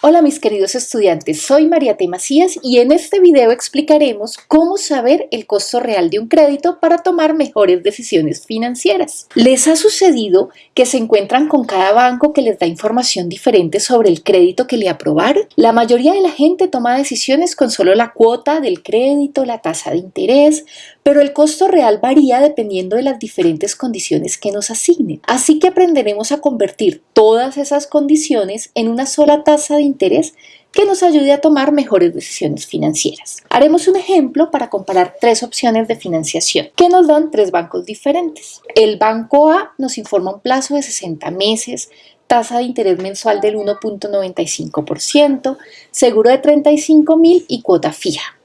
Hola mis queridos estudiantes, soy María T. Macías y en este video explicaremos cómo saber el costo real de un crédito para tomar mejores decisiones financieras. ¿Les ha sucedido que se encuentran con cada banco que les da información diferente sobre el crédito que le aprobaron? La mayoría de la gente toma decisiones con solo la cuota del crédito, la tasa de interés, pero el costo real varía dependiendo de las diferentes condiciones que nos asignen. Así que aprenderemos a convertir todas esas condiciones en una sola tasa de interés que nos ayude a tomar mejores decisiones financieras. Haremos un ejemplo para comparar tres opciones de financiación que nos dan tres bancos diferentes. El banco A nos informa un plazo de 60 meses, tasa de interés mensual del 1.95%, seguro de 35 mil y cuota fija.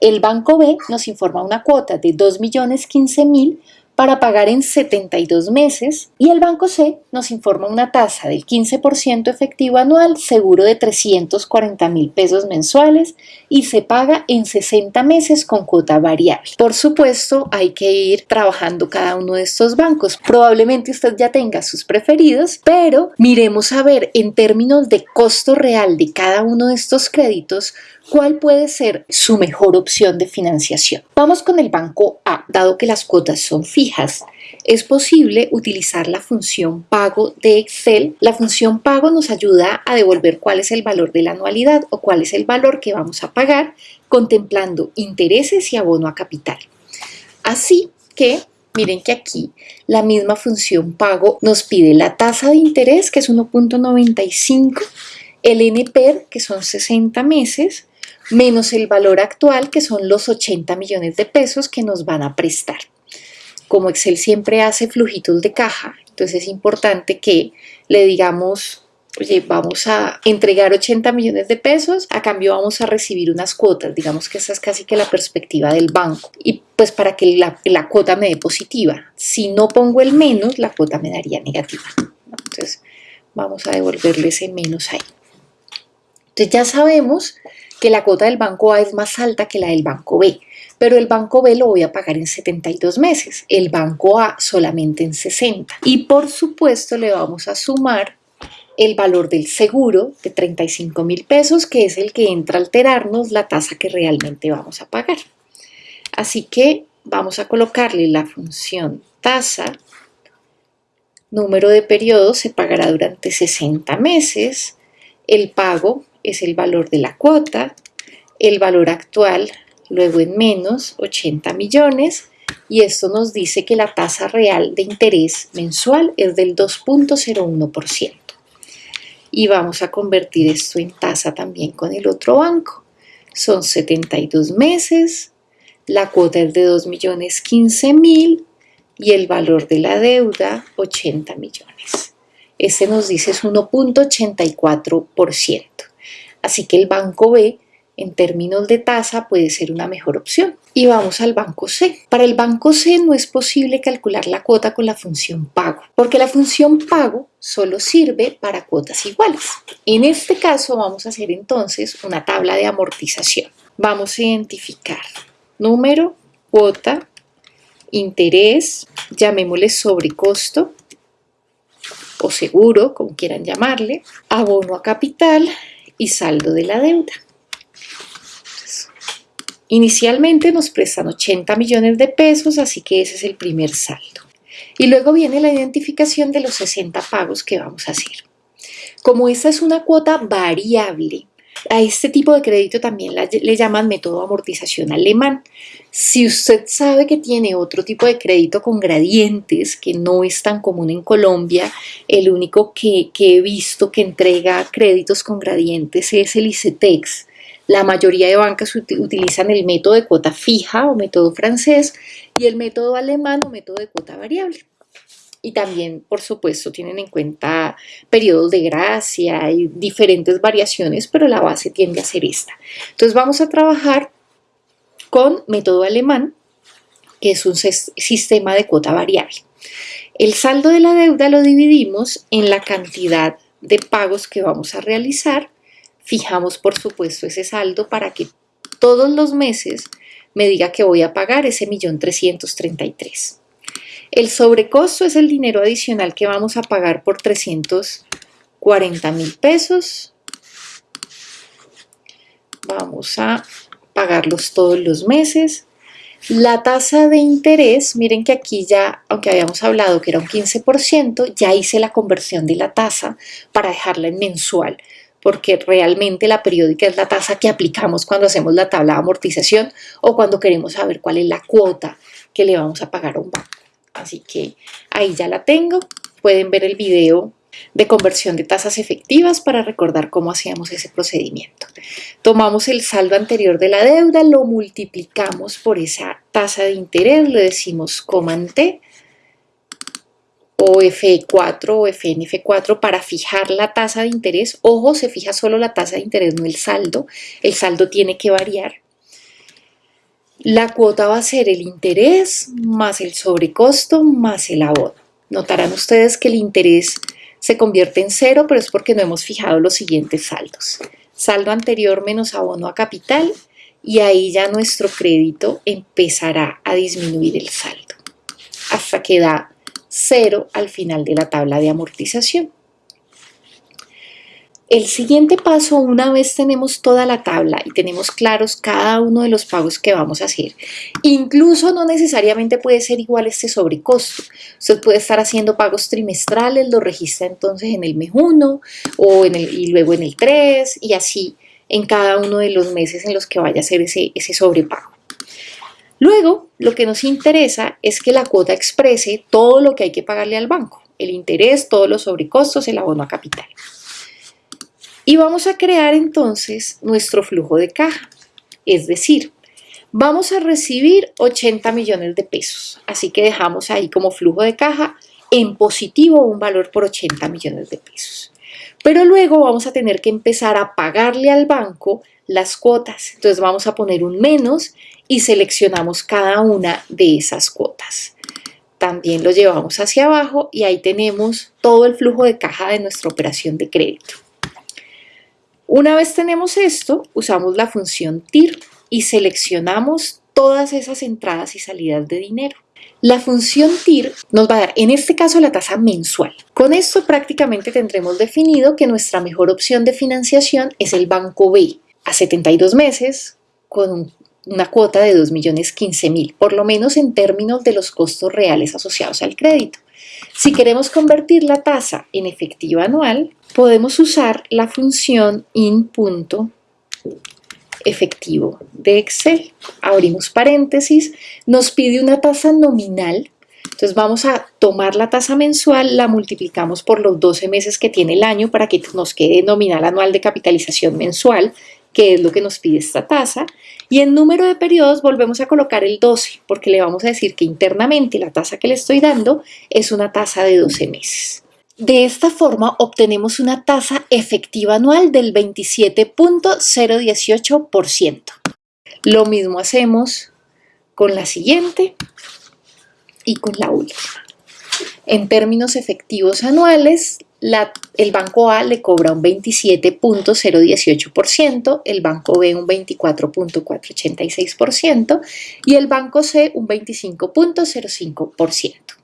El banco B nos informa una cuota de 2.015.000 para pagar en 72 meses y el Banco C nos informa una tasa del 15% efectivo anual, seguro de 340 mil pesos mensuales y se paga en 60 meses con cuota variable. Por supuesto, hay que ir trabajando cada uno de estos bancos. Probablemente usted ya tenga sus preferidos, pero miremos a ver en términos de costo real de cada uno de estos créditos ¿Cuál puede ser su mejor opción de financiación? Vamos con el banco A, dado que las cuotas son fijas. Es posible utilizar la función pago de Excel. La función pago nos ayuda a devolver cuál es el valor de la anualidad o cuál es el valor que vamos a pagar contemplando intereses y abono a capital. Así que Miren que aquí la misma función pago nos pide la tasa de interés, que es 1.95, el NPER, que son 60 meses, menos el valor actual, que son los 80 millones de pesos que nos van a prestar. Como Excel siempre hace flujitos de caja, entonces es importante que le digamos, oye, vamos a entregar 80 millones de pesos, a cambio vamos a recibir unas cuotas, digamos que esa es casi que la perspectiva del banco, y pues para que la, cuota me dé positiva. Si no pongo el menos, la cuota me daría negativa. Entonces vamos a devolverle ese menos ahí. Entonces ya sabemos que la cuota del banco A es más alta que la del banco B, pero el banco B lo voy a pagar en 72 meses, el banco A solamente en 60. Y por supuesto le vamos a sumar el valor del seguro de 35 mil pesos, que es el que entra a alterarnos la tasa que realmente vamos a pagar. Así que vamos a colocarle la función tasa, número de periodos se pagará durante 60 meses, el pago es el valor de la cuota, el valor actual, luego en menos 80 millones, y esto nos dice que la tasa real de interés mensual es del 2.01%. Y vamos a convertir esto en tasa también con el otro banco. Son 72 meses, la cuota es de 2.015.000 y el valor de la deuda 80 millones. Este nos dice es 1.84%. Así que el banco B en términos de tasa puede ser una mejor opción. Y vamos al banco C. Para el banco C no es posible calcular la cuota con la función pago, porque la función pago solo sirve para cuotas iguales. En este caso vamos a hacer entonces una tabla de amortización. Vamos a identificar número, cuota, interés, llamémosle sobrecosto o seguro, como quieran llamarle, abono a capital, y saldo de la deuda. Inicialmente nos prestan 80 millones de pesos, así que ese es el primer saldo. Y luego viene la identificación de los 60 pagos que vamos a hacer. Como esta es una cuota variable, a este tipo de crédito también le llaman método de amortización alemán. Si usted sabe que tiene otro tipo de crédito con gradientes, que no es tan común en Colombia, el único que, que he visto que entrega créditos con gradientes es el ICETEX. La mayoría de bancas utilizan el método de cuota fija o método francés y el método alemán o método de cuota variable y también, por supuesto, tienen en cuenta periodos de gracia y diferentes variaciones, pero la base tiende a ser esta. Entonces vamos a trabajar con método alemán, que es un sistema de cuota variable. El saldo de la deuda lo dividimos en la cantidad de pagos que vamos a realizar. Fijamos, por supuesto, ese saldo para que todos los meses me diga que voy a pagar ese millón trescientos treinta y tres. El sobrecosto es el dinero adicional que vamos a pagar por 340 mil pesos vamos a pagarlos todos los meses. La tasa de interés, miren que aquí ya, aunque habíamos hablado que era un 15%, ya hice la conversión de la tasa para dejarla en mensual, porque realmente la periódica es la tasa que aplicamos cuando hacemos la tabla de amortización o cuando queremos saber cuál es la cuota que le vamos a pagar a un banco. Así que ahí ya la tengo. Pueden ver el video de conversión de tasas efectivas para recordar cómo hacíamos ese procedimiento. Tomamos el saldo anterior de la deuda, lo multiplicamos por esa tasa de interés, le decimos comante o F4 o FNF4 para fijar la tasa de interés. Ojo, se fija solo la tasa de interés, no el saldo. El saldo tiene que variar. La cuota va a ser el interés más el sobrecosto más el abono. Notarán ustedes que el interés se convierte en cero, pero es porque no hemos fijado los siguientes saldos. Saldo anterior menos abono a capital y ahí ya nuestro crédito empezará a disminuir el saldo hasta que da cero al final de la tabla de amortización. El siguiente paso, una vez tenemos toda la tabla y tenemos claros cada uno de los pagos que vamos a hacer, incluso no necesariamente puede ser igual este sobrecosto. Usted puede estar haciendo pagos trimestrales, lo registra entonces en el mes 1 o en el, y luego en el 3 y así en cada uno de los meses en los que vaya a hacer ese, ese sobrepago. Luego, lo que nos interesa es que la cuota exprese todo lo que hay que pagarle al banco, el interés, todos los sobrecostos, el abono a capital. Y vamos a crear entonces nuestro flujo de caja. Es decir, vamos a recibir 80 millones de pesos. Así que dejamos ahí como flujo de caja en positivo un valor por 80 millones de pesos. Pero luego vamos a tener que empezar a pagarle al banco las cuotas. Entonces vamos a poner un menos y seleccionamos cada una de esas cuotas. También lo llevamos hacia abajo y ahí tenemos todo el flujo de caja de nuestra operación de crédito. Una vez tenemos esto, usamos la función TIR y seleccionamos todas esas entradas y salidas de dinero. La función TIR nos va a dar, en este caso, la tasa mensual. Con esto prácticamente tendremos definido que nuestra mejor opción de financiación es el Banco B, a 72 meses, con una cuota de 2.015.000, por lo menos en términos de los costos reales asociados al crédito. Si queremos convertir la tasa en efectiva anual, podemos usar la función in.efectivo de Excel. Abrimos paréntesis, nos pide una tasa nominal, entonces vamos a tomar la tasa mensual, la multiplicamos por los 12 meses que tiene el año para que nos quede nominal anual de capitalización mensual, que es lo que nos pide esta tasa, y en número de periodos volvemos a colocar el 12, porque le vamos a decir que internamente la tasa que le estoy dando es una tasa de 12 meses. De esta forma obtenemos una tasa efectiva anual del 27.018%. Lo mismo hacemos con la siguiente y con la última. En términos efectivos anuales, el banco A le cobra un 27.018%, el banco B un 24.486% y el banco C un 25.05%.